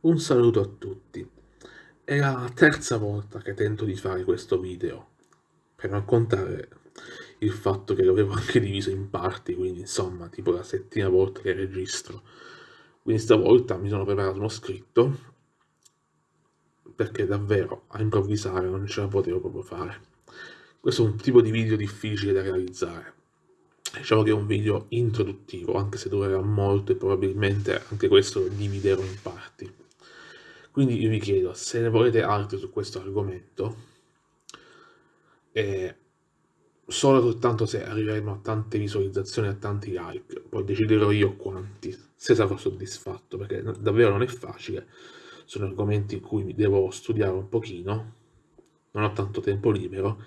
Un saluto a tutti. È la terza volta che tento di fare questo video, per non contare il fatto che l'avevo anche diviso in parti, quindi insomma, tipo la settima volta che registro. Quindi stavolta mi sono preparato uno scritto, perché davvero a improvvisare non ce la potevo proprio fare. Questo è un tipo di video difficile da realizzare. Diciamo che è un video introduttivo, anche se durerà molto e probabilmente anche questo lo dividerò in parti. Quindi io vi chiedo, se ne volete altri su questo argomento, eh, solo soltanto se arriveremo a tante visualizzazioni, a tanti like, poi deciderò io quanti, se sarò soddisfatto, perché davvero non è facile, sono argomenti in cui devo studiare un pochino, non ho tanto tempo libero,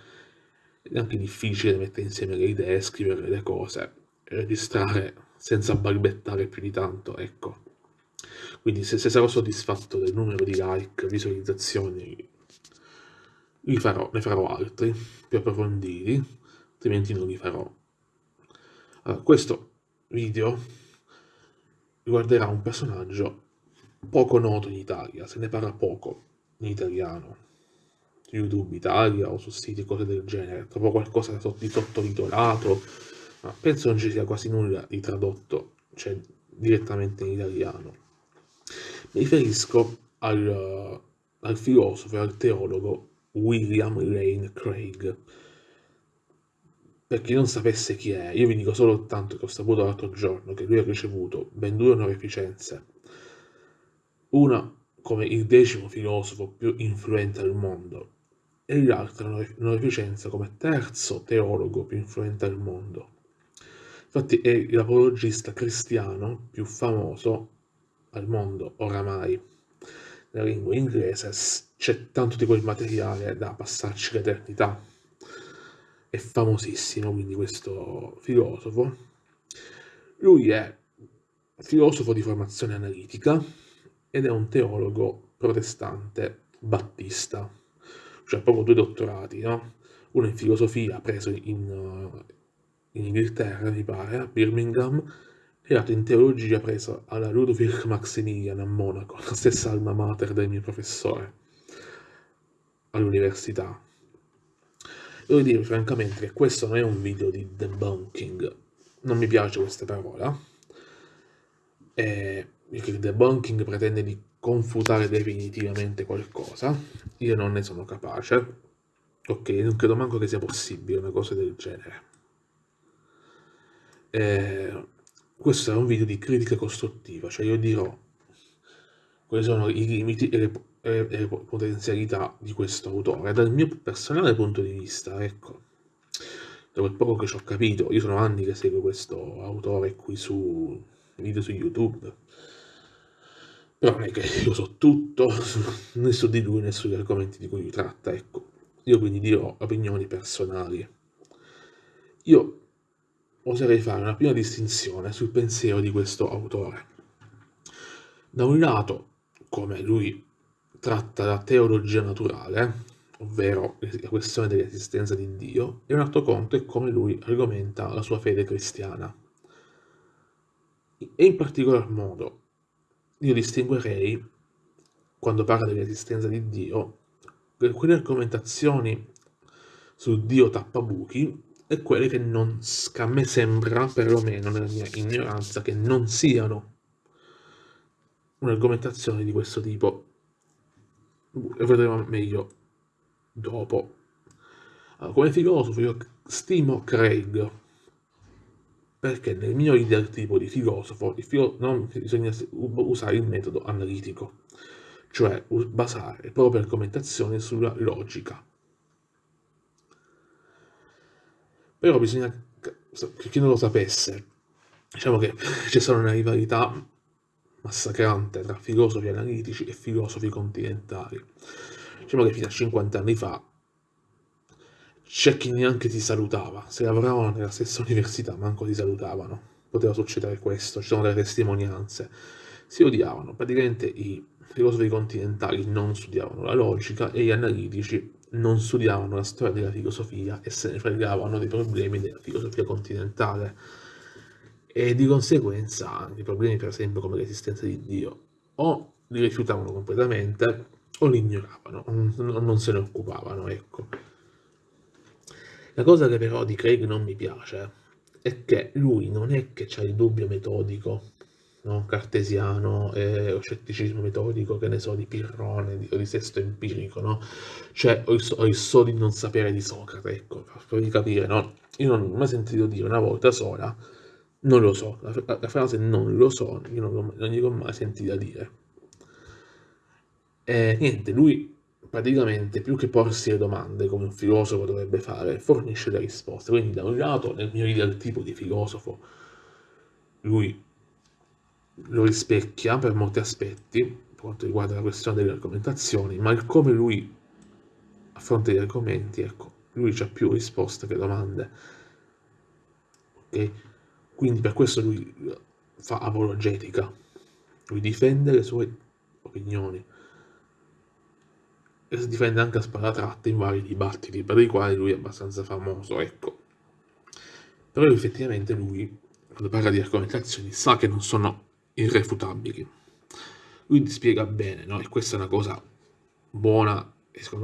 è anche difficile mettere insieme le idee, scrivere le cose, registrare senza balbettare più di tanto, ecco. Quindi se, se sarò soddisfatto del numero di like, visualizzazioni, farò, ne farò altri, più approfonditi, altrimenti non li farò. Allora, questo video riguarderà un personaggio poco noto in Italia, se ne parla poco in italiano, su YouTube Italia o su siti cose del genere, trovo qualcosa di sottotitolato, ma penso non ci sia quasi nulla di tradotto, cioè direttamente in italiano. Mi riferisco al, al filosofo e al teologo William Lane Craig. Per chi non sapesse chi è, io vi dico solo tanto che ho saputo l'altro giorno che lui ha ricevuto ben due onorificenze. Una come il decimo filosofo più influente al mondo e l'altra onorificenza come terzo teologo più influente al mondo. Infatti è l'apologista cristiano più famoso al mondo oramai. Nella lingua inglese c'è tanto di quel materiale da passarci l'eternità. È famosissimo quindi questo filosofo. Lui è filosofo di formazione analitica ed è un teologo protestante battista, cioè proprio due dottorati, no? Uno in filosofia preso in, in Inghilterra, mi pare, a Birmingham, l'altro in teologia preso alla Ludwig Maximilian a Monaco, la stessa alma mater del mio professore all'università. Devo dire francamente che questo non è un video di debunking, non mi piace questa parola, e il debunking pretende di confutare definitivamente qualcosa, io non ne sono capace, ok, non credo manco che sia possibile una cosa del genere. E questo sarà un video di critica costruttiva, cioè io dirò quali sono i limiti e le, e le potenzialità di questo autore, dal mio personale punto di vista, ecco. Da quel poco che ci ho capito, io sono anni che seguo questo autore qui su video su YouTube, però non è che io so tutto, né su di lui né sugli argomenti di cui tratta, ecco. Io quindi dirò opinioni personali. Io oserei fare una prima distinzione sul pensiero di questo autore. Da un lato, come lui tratta la teologia naturale, ovvero la questione dell'esistenza di Dio, e un altro conto è come lui argomenta la sua fede cristiana. E in particolar modo, io distinguerei, quando parla dell'esistenza di Dio, quelle argomentazioni su Dio tappabuchi e quelle che non, a me sembra, perlomeno nella mia ignoranza, che non siano un'argomentazione di questo tipo. Lo vedremo meglio dopo. Allora, come filosofo io stimo Craig, perché nel mio ideal tipo di filosofo il filo non bisogna usare il metodo analitico, cioè basare le proprie argomentazioni sulla logica Però bisogna, per chi non lo sapesse, diciamo che c'è stata una rivalità massacrante tra filosofi analitici e filosofi continentali. Diciamo che fino a 50 anni fa c'è chi neanche si salutava, se lavoravano nella stessa università manco si salutavano, poteva succedere questo, ci sono delle testimonianze, si odiavano, praticamente i filosofi continentali non studiavano la logica e gli analitici non studiavano la storia della filosofia e se ne fregavano dei problemi della filosofia continentale e di conseguenza anche problemi per esempio come l'esistenza di Dio o li rifiutavano completamente o li ignoravano, non se ne occupavano, ecco. La cosa che però di Craig non mi piace è che lui non è che c'ha il dubbio metodico, no? cartesiano, eh, o scetticismo metodico, che ne so, di Pirrone di, di Sesto Empirico, no? Cioè, ho il, ho il so di non sapere di Socrate, ecco, per capire, no? Io non ho mai sentito dire una volta sola, non lo so, la, la frase non lo so, io non, non gliel'ho mai sentita dire. E niente, lui praticamente più che porsi le domande come un filosofo dovrebbe fare, fornisce le risposte. Quindi da un lato, nel mio ideal tipo di filosofo, lui lo rispecchia per molti aspetti, per quanto riguarda la questione delle argomentazioni, ma il come lui affronta gli argomenti, ecco, lui ha più risposte che domande. Ok? Quindi per questo lui fa apologetica, lui difende le sue opinioni e si difende anche a sparatratte in vari dibattiti per i quali lui è abbastanza famoso, ecco. Però effettivamente lui, quando parla di argomentazioni, sa che non sono irrefutabili. Lui ti spiega bene, no? E questa è una cosa buona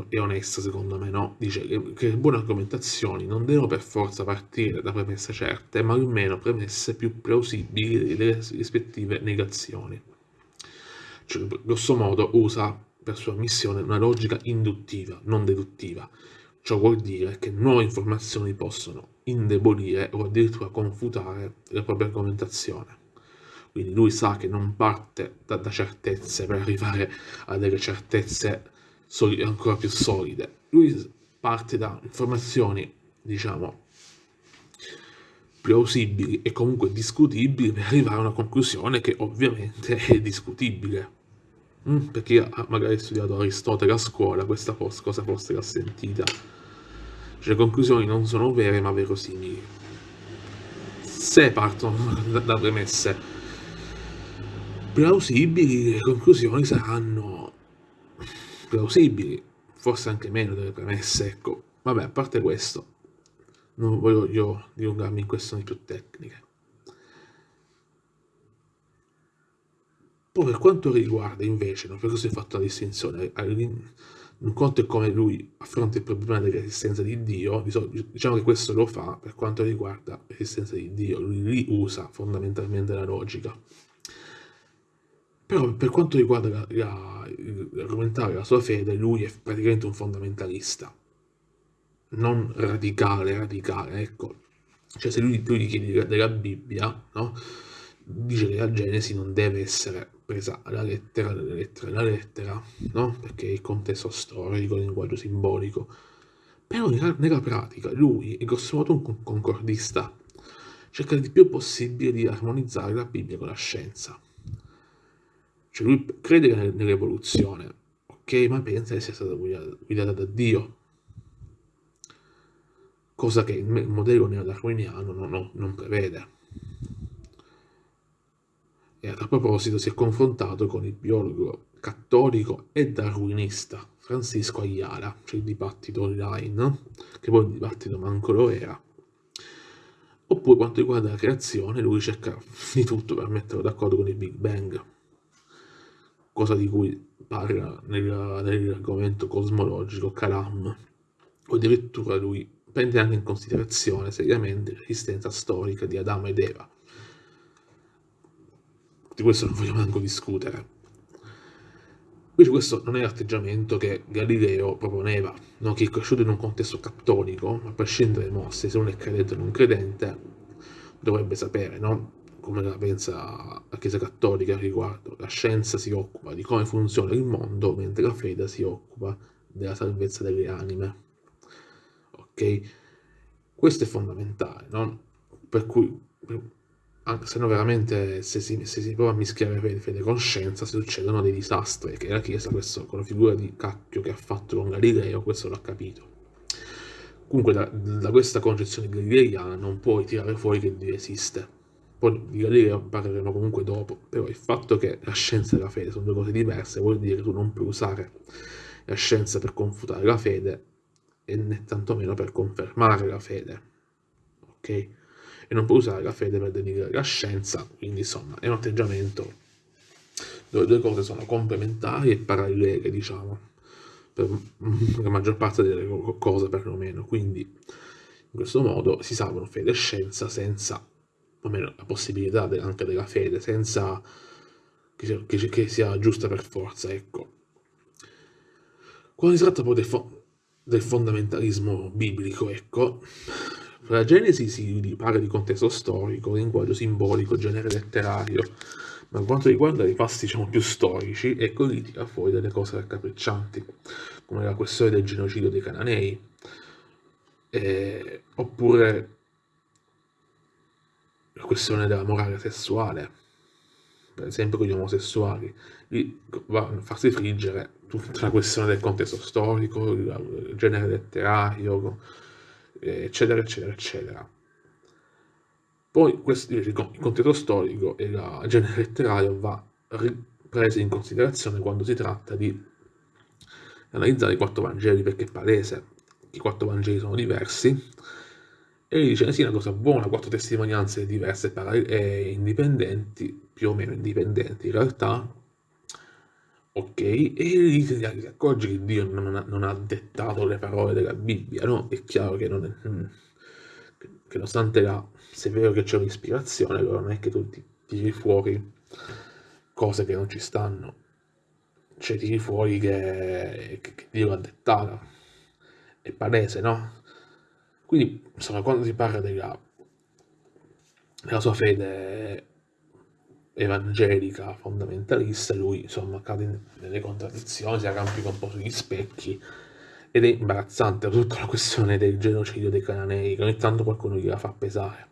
e onesta secondo me, no? Dice che, le buone argomentazioni non devono per forza partire da premesse certe, ma almeno premesse più plausibili delle rispettive negazioni. Cioè, grosso modo usa per sua missione una logica induttiva, non deduttiva. Ciò vuol dire che nuove informazioni possono indebolire o addirittura confutare la propria argomentazione. Quindi lui sa che non parte da, da certezze per arrivare a delle certezze ancora più solide. Lui parte da informazioni, diciamo, plausibili e comunque discutibili per arrivare a una conclusione che ovviamente è discutibile. Mm, per chi ha magari studiato Aristotele a scuola, questa cosa forse l'ha sentita. Cioè, le conclusioni non sono vere ma verosimili. Se partono da premesse plausibili, le conclusioni saranno plausibili, forse anche meno delle premesse, ecco. Vabbè, a parte questo, non voglio dilungarmi in questioni più tecniche. Poi per quanto riguarda invece, no, per questo ho fatto la distinzione, un conto è come lui affronta il problema dell'esistenza di Dio, diciamo che questo lo fa per quanto riguarda l'esistenza di Dio, lui usa fondamentalmente la logica. Però per quanto riguarda l'argomentare la, la sua fede, lui è praticamente un fondamentalista, non radicale, radicale, ecco. Cioè se lui, lui gli chiede della Bibbia, no? dice che la Genesi non deve essere presa alla lettera delle lettere la lettera, no? Perché il contesto storico, il linguaggio simbolico. Però nella pratica lui è grosso modo un concordista, cerca il più possibile di armonizzare la Bibbia con la scienza. Cioè lui crede nell'evoluzione, ok, ma pensa che sia stata guidata da Dio. Cosa che il modello neodarwiniano non, non prevede. E a proposito si è confrontato con il biologo cattolico e darwinista Francisco Ayala, cioè il dibattito online, che poi il dibattito manco lo era. Oppure quanto riguarda la creazione, lui cerca di tutto per metterlo d'accordo con il Big Bang, cosa di cui parla nell'argomento cosmologico Kalam, o addirittura lui prende anche in considerazione seriamente l'esistenza storica di Adamo ed Eva, di questo non voglio manco discutere. Invece questo non è l'atteggiamento che Galileo proponeva, no? che è cresciuto in un contesto cattolico, a prescindere dai se uno è credente o non credente, dovrebbe sapere no? Come la pensa la Chiesa Cattolica al riguardo. La scienza si occupa di come funziona il mondo, mentre la fede si occupa della salvezza delle anime. Ok? Questo è fondamentale, no? Per cui anche se no veramente se si, se si prova a mischiare fede, fede con scienza succedono dei disastri che la Chiesa questo, con la figura di cacchio che ha fatto con Galileo questo l'ha capito comunque da, da, questa concezione galileiana non puoi tirare fuori che Dio esiste poi di Galileo parleremo comunque dopo però il fatto che la scienza e la fede sono due cose diverse vuol dire che tu non puoi usare la scienza per confutare la fede e né tantomeno per confermare la fede ok? E non può usare la fede per denigrare la scienza, quindi insomma è un atteggiamento dove le due cose sono complementari e parallele, diciamo, per la maggior parte delle cose perlomeno, quindi in questo modo si salvano fede e scienza senza, o meno la possibilità anche della fede, senza che sia, che, che sia giusta per forza, ecco. Quando si tratta poi del, fo del fondamentalismo biblico, ecco, la Genesi si parla di contesto storico, linguaggio simbolico, genere letterario, ma quanto riguarda i passi diciamo, più storici, ecco lì tira fuori delle cose raccapriccianti, come la questione del genocidio dei cananei, eh, oppure la questione della morale sessuale, per esempio con gli omosessuali, lì va a farsi friggere tutta la questione del contesto storico, il genere letterario, eccetera, eccetera, eccetera. Poi questo, il contesto storico e la genere letterario va preso in considerazione quando si tratta di analizzare i quattro Vangeli, perché è palese che i quattro Vangeli sono diversi, e dice sì, una cosa buona, quattro testimonianze diverse e indipendenti, più o meno indipendenti in realtà, ok, e lì si accorge che Dio non ha, non ha, dettato le parole della Bibbia, no? È chiaro che, non è, mm, che nonostante la, se è vero che c'è un'ispirazione, allora non è che tu ti tiri fuori cose che non ci stanno, cioè tiri fuori che, che, che Dio l'ha dettata, è palese, no? Quindi, insomma, quando si parla della, della sua fede evangelica fondamentalista, lui insomma cade nelle contraddizioni, si arrampica un po' sugli specchi ed è imbarazzante tutta la questione del genocidio dei cananei, che ogni tanto qualcuno gliela fa pesare.